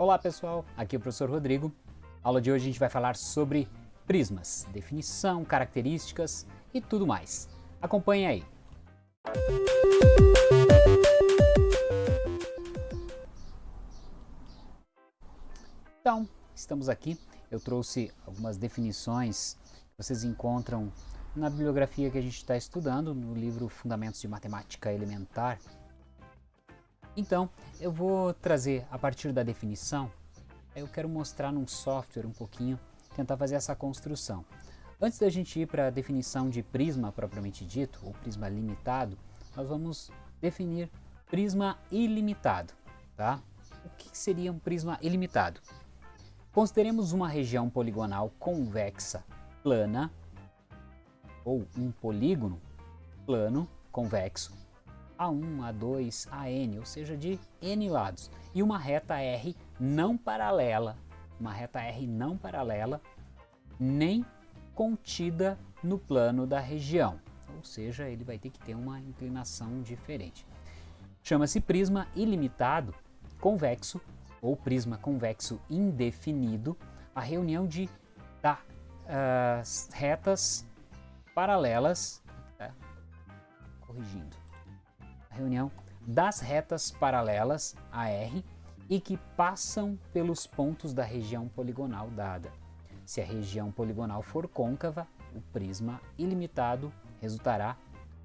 Olá pessoal, aqui é o professor Rodrigo. A aula de hoje a gente vai falar sobre prismas, definição, características e tudo mais. Acompanhe aí. Então, estamos aqui. Eu trouxe algumas definições que vocês encontram na bibliografia que a gente está estudando, no livro Fundamentos de Matemática Elementar. Então, eu vou trazer a partir da definição, eu quero mostrar num software um pouquinho, tentar fazer essa construção. Antes da gente ir para a definição de prisma propriamente dito, ou prisma limitado, nós vamos definir prisma ilimitado. Tá? O que seria um prisma ilimitado? Consideremos uma região poligonal convexa plana, ou um polígono plano convexo, A1, A2, AN, ou seja, de N lados, e uma reta R não paralela, uma reta R não paralela, nem contida no plano da região, ou seja, ele vai ter que ter uma inclinação diferente. Chama-se prisma ilimitado convexo ou prisma convexo indefinido, a reunião de tá, uh, retas paralelas, tá? corrigindo, reunião das retas paralelas AR e que passam pelos pontos da região poligonal dada. Se a região poligonal for côncava, o prisma ilimitado resultará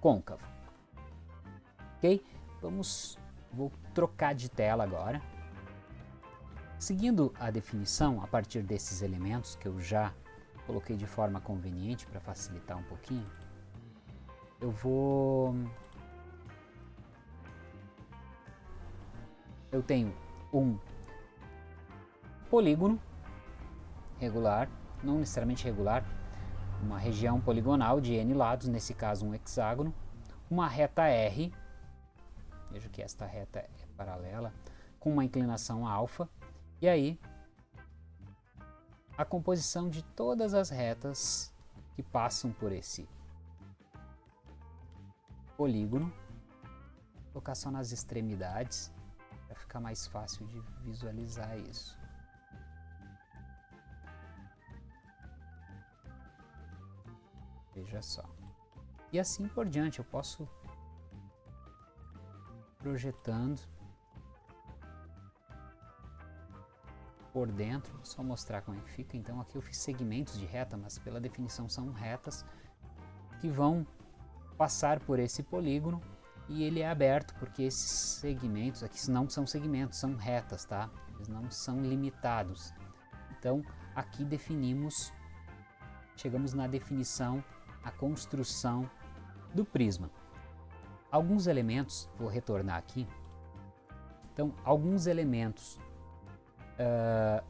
côncavo. Ok? Vamos, vou trocar de tela agora. Seguindo a definição a partir desses elementos que eu já coloquei de forma conveniente para facilitar um pouquinho, eu vou... Eu tenho um polígono regular, não necessariamente regular, uma região poligonal de n lados, nesse caso um hexágono, uma reta R, veja que esta reta é paralela, com uma inclinação alfa, e aí, a composição de todas as retas que passam por esse polígono, vou colocar só nas extremidades, ficar mais fácil de visualizar isso. Veja só. E assim por diante, eu posso projetando por dentro, só mostrar como é que fica. Então aqui eu fiz segmentos de reta, mas pela definição são retas que vão passar por esse polígono e ele é aberto porque esses segmentos aqui não são segmentos, são retas, tá? Eles não são limitados. Então aqui definimos, chegamos na definição, a construção do prisma. Alguns elementos, vou retornar aqui, então alguns elementos Uh,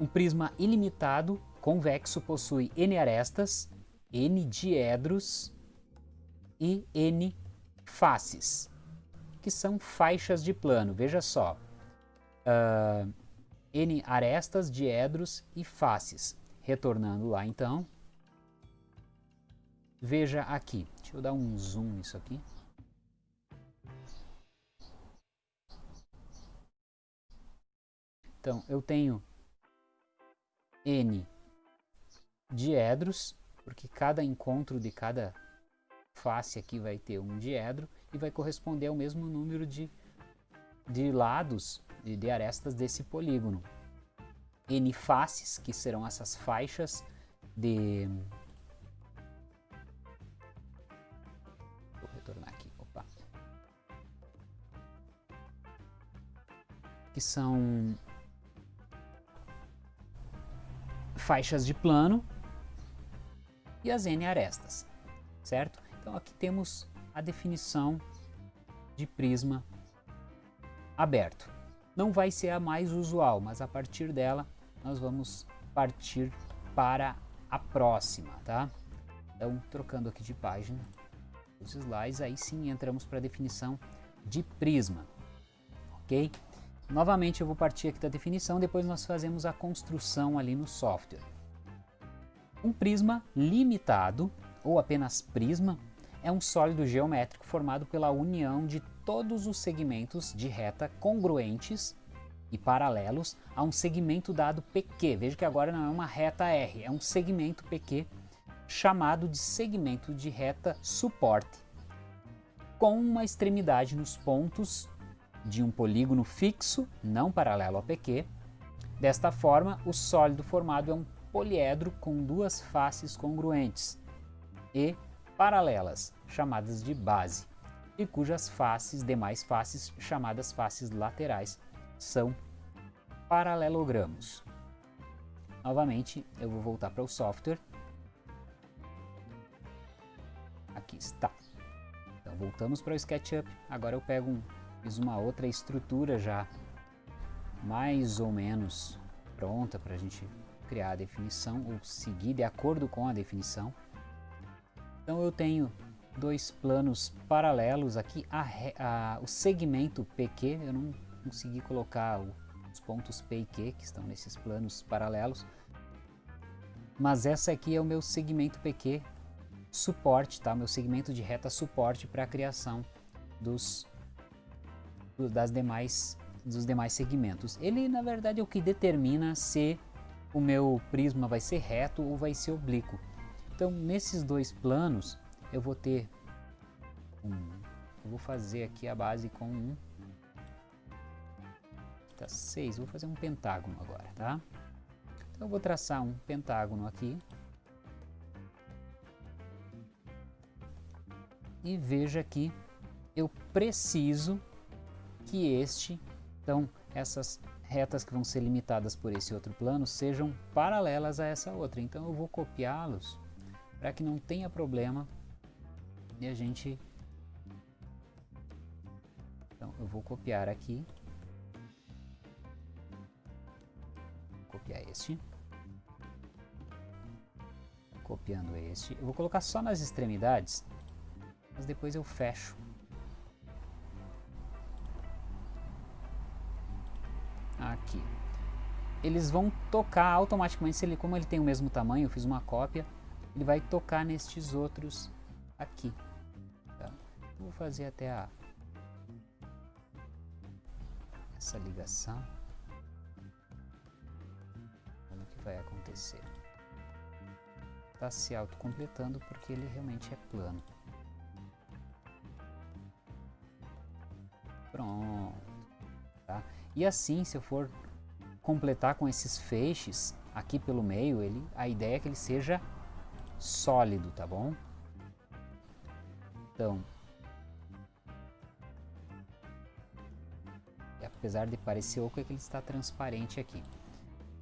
um prisma ilimitado convexo possui n arestas, n diedros e n faces, que são faixas de plano. Veja só, uh, n arestas, diedros e faces. Retornando lá então, veja aqui, deixa eu dar um zoom nisso aqui. Então, eu tenho N diedros, porque cada encontro de cada face aqui vai ter um diedro e vai corresponder ao mesmo número de, de lados, de, de arestas desse polígono. N faces, que serão essas faixas de... Vou retornar aqui, opa. Que são faixas de plano e as N arestas, certo? Então aqui temos a definição de prisma aberto. Não vai ser a mais usual, mas a partir dela nós vamos partir para a próxima, tá? Então, trocando aqui de página os slides, aí sim entramos para a definição de prisma, ok? Novamente eu vou partir aqui da definição, depois nós fazemos a construção ali no software. Um prisma limitado, ou apenas prisma, é um sólido geométrico formado pela união de todos os segmentos de reta congruentes e paralelos a um segmento dado PQ. Veja que agora não é uma reta R, é um segmento PQ chamado de segmento de reta suporte, com uma extremidade nos pontos de um polígono fixo, não paralelo a PQ. Desta forma, o sólido formado é um poliedro com duas faces congruentes e paralelas, chamadas de base, e cujas faces, demais faces, chamadas faces laterais, são paralelogramos. Novamente, eu vou voltar para o software. Aqui está. Então, voltamos para o SketchUp. Agora eu pego um, fiz uma outra estrutura já mais ou menos pronta para a gente criar a definição ou seguir de acordo com a definição. Então eu tenho dois planos paralelos aqui, a, a, o segmento PQ, eu não consegui colocar o, os pontos P e Q que estão nesses planos paralelos, mas essa aqui é o meu segmento PQ suporte, tá? meu segmento de reta suporte para a criação dos, das demais, dos demais segmentos. Ele na verdade é o que determina se o meu prisma vai ser reto ou vai ser oblíquo. Então, nesses dois planos, eu vou ter um... Eu vou fazer aqui a base com um... Tá, seis. Vou fazer um pentágono agora, tá? Então, eu vou traçar um pentágono aqui. E veja que eu preciso que este... Então, essas retas que vão ser limitadas por esse outro plano sejam paralelas a essa outra. Então, eu vou copiá-los para que não tenha problema e a gente então eu vou copiar aqui. Copiar este. Copiando este. Eu vou colocar só nas extremidades mas depois eu fecho. Aqui. Eles vão tocar automaticamente se ele como ele tem o mesmo tamanho eu fiz uma cópia ele vai tocar nestes outros aqui. Vou fazer até a essa ligação. Como que vai acontecer? Está se autocompletando porque ele realmente é plano. Pronto. Tá? E assim, se eu for completar com esses feixes aqui pelo meio, ele, a ideia é que ele seja sólido, tá bom? Então, apesar de parecer oco, é que ele está transparente aqui.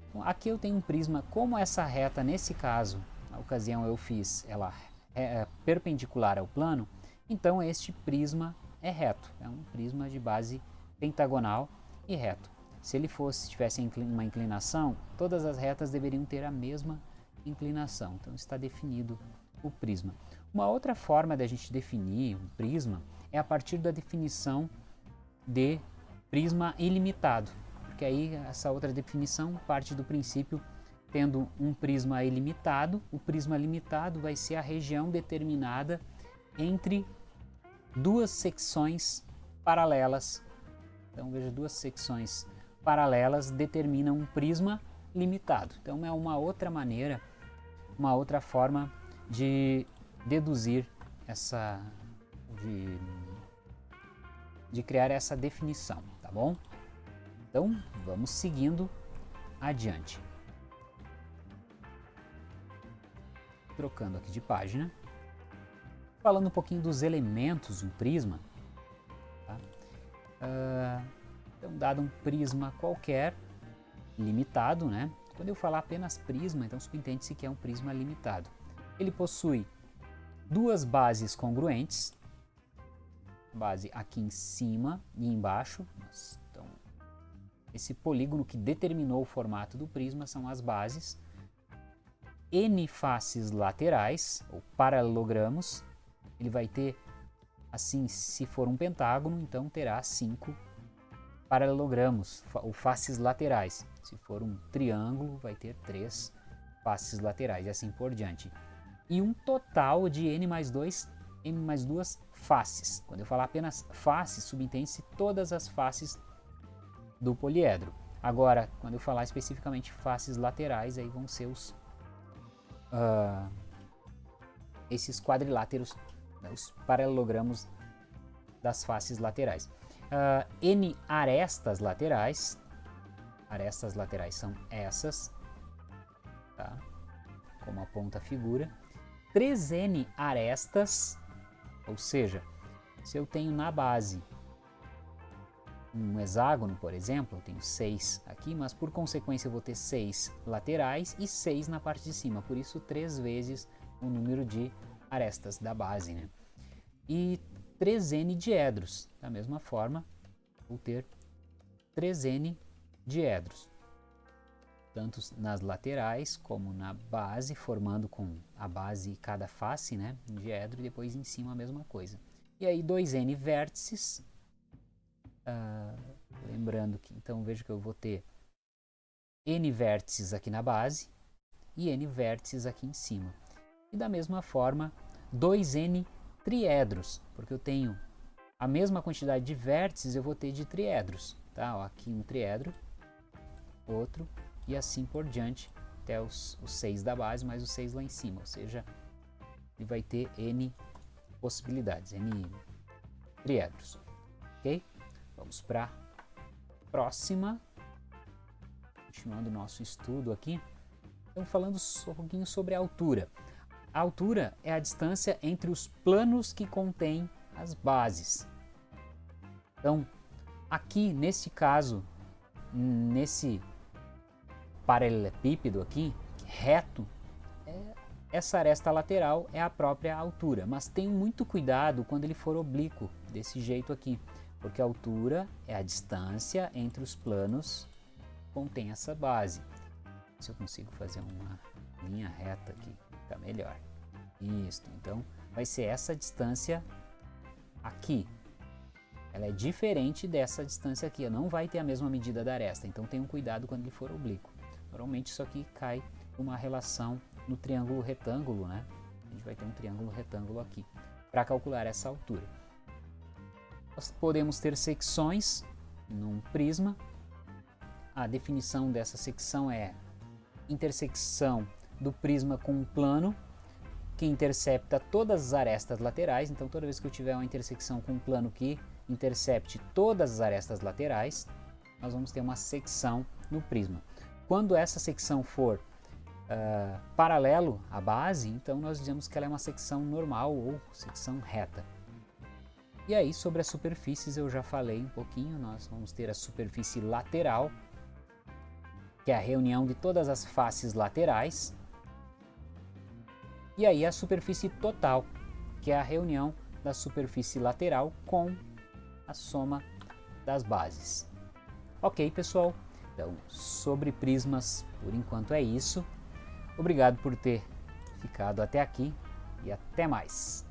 Então, aqui eu tenho um prisma, como essa reta, nesse caso, na ocasião eu fiz ela é, é perpendicular ao plano, então este prisma é reto, é um prisma de base pentagonal e reto. Se ele fosse tivesse uma inclinação, todas as retas deveriam ter a mesma inclinação. Então está definido o prisma. Uma outra forma da gente definir um prisma é a partir da definição de prisma ilimitado, porque aí essa outra definição parte do princípio tendo um prisma ilimitado, o prisma limitado vai ser a região determinada entre duas secções paralelas. Então veja, duas secções paralelas determinam um prisma limitado. Então é uma outra maneira uma outra forma de deduzir essa, de, de criar essa definição, tá bom? Então, vamos seguindo adiante. Trocando aqui de página. Falando um pouquinho dos elementos do prisma. Tá? Uh, então, dado um prisma qualquer, limitado, né? Quando eu falar apenas prisma, então subentende-se que é um prisma limitado. Ele possui duas bases congruentes, base aqui em cima e embaixo. Então, esse polígono que determinou o formato do prisma são as bases. N faces laterais, ou paralelogramos. Ele vai ter, assim, se for um pentágono, então terá cinco paralelogramos, ou faces laterais. Se for um triângulo, vai ter três faces laterais e assim por diante. E um total de n mais 2, n mais 2 faces. Quando eu falar apenas faces, subentende-se todas as faces do poliedro. Agora, quando eu falar especificamente faces laterais, aí vão ser os uh, esses quadriláteros, né, os paralelogramos das faces laterais. Uh, N arestas laterais, arestas laterais são essas, tá? como aponta a figura. 3N arestas, ou seja, se eu tenho na base um hexágono, por exemplo, eu tenho 6 aqui, mas por consequência eu vou ter 6 laterais e 6 na parte de cima, por isso 3 vezes o número de arestas da base. Né? E 3N diedros, da mesma forma, vou ter 3N diedros, tanto nas laterais como na base, formando com a base cada face, né, diedro, e depois em cima a mesma coisa. E aí 2N vértices, Uh, lembrando que, então, veja que eu vou ter n vértices aqui na base e n vértices aqui em cima. E da mesma forma, 2n triedros, porque eu tenho a mesma quantidade de vértices, eu vou ter de triedros. Tá? Ó, aqui um triedro, outro, e assim por diante, até os, os 6 da base, mais os 6 lá em cima. Ou seja, ele vai ter n possibilidades, n triedros. Ok? Vamos para a próxima. Continuando o nosso estudo aqui. Estamos falando um pouquinho sobre a altura. A altura é a distância entre os planos que contêm as bases. Então, aqui nesse caso, nesse paralelepípedo aqui, reto, é, essa aresta lateral é a própria altura, mas tenha muito cuidado quando ele for oblíquo, desse jeito aqui porque a altura é a distância entre os planos que contém essa base. Se eu consigo fazer uma linha reta aqui, fica melhor. Isso, então vai ser essa distância aqui. Ela é diferente dessa distância aqui, não vai ter a mesma medida da aresta, então tenham cuidado quando ele for oblíquo. Normalmente isso aqui cai uma relação no triângulo retângulo, né? A gente vai ter um triângulo retângulo aqui para calcular essa altura. Nós podemos ter secções num prisma. A definição dessa secção é intersecção do prisma com um plano que intercepta todas as arestas laterais. Então, toda vez que eu tiver uma intersecção com um plano que intercepte todas as arestas laterais, nós vamos ter uma secção no prisma. Quando essa secção for uh, paralelo à base, então nós dizemos que ela é uma secção normal ou secção reta. E aí sobre as superfícies eu já falei um pouquinho, nós vamos ter a superfície lateral, que é a reunião de todas as faces laterais, e aí a superfície total, que é a reunião da superfície lateral com a soma das bases. Ok, pessoal? Então, sobre prismas, por enquanto é isso. Obrigado por ter ficado até aqui e até mais.